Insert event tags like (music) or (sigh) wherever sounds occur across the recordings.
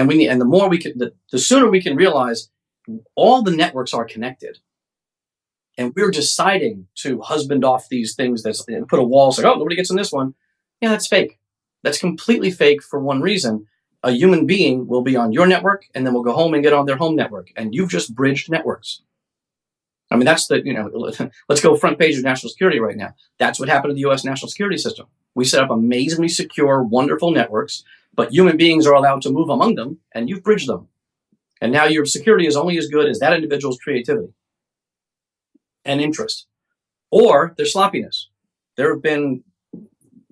And we need, and the more we can, the, the sooner we can realize all the networks are connected. And we're deciding to husband off these things that's and put a wall, say, oh, nobody gets in this one. Yeah, that's fake. That's completely fake for one reason. A human being will be on your network and then will go home and get on their home network. And you've just bridged networks. I mean, that's the, you know, (laughs) let's go front page of national security right now. That's what happened to the US national security system. We set up amazingly secure, wonderful networks, but human beings are allowed to move among them and you've bridged them. And now your security is only as good as that individual's creativity and interest or their sloppiness. There have been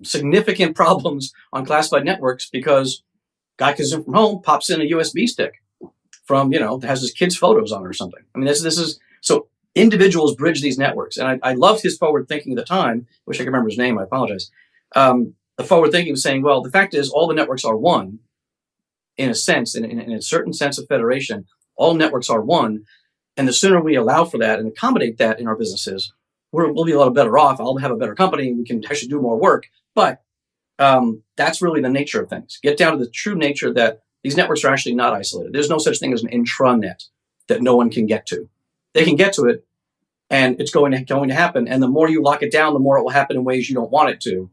significant (laughs) problems on classified networks because guy comes in from home, pops in a USB stick from, you know, that has his kid's photos on it or something. I mean, this, this is, so individuals bridge these networks. And I, I loved his forward thinking at the time. Wish I could remember his name. I apologize. Um, the forward thinking was saying, well, the fact is all the networks are one in a sense, in, in, in a certain sense of federation, all networks are one. And the sooner we allow for that and accommodate that in our businesses, we will be a lot better off. I'll have a better company. We can actually do more work. But um, that's really the nature of things. Get down to the true nature that these networks are actually not isolated. There's no such thing as an intranet that no one can get to. They can get to it, and it's going to going to happen. And the more you lock it down, the more it will happen in ways you don't want it to.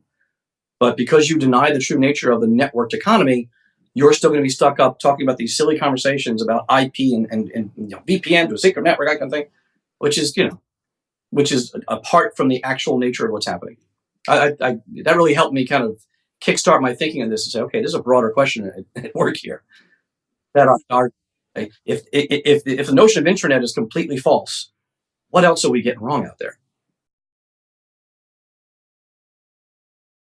But because you deny the true nature of the networked economy, you're still going to be stuck up talking about these silly conversations about IP and, and, and you know, VPN to a secret network, that kind of thing, which is, you know, which is apart from the actual nature of what's happening. I, I, that really helped me kind of kickstart my thinking on this and say, okay, this is a broader question at, at work here. That our, our if, if, if, if the notion of intranet is completely false, what else are we getting wrong out there?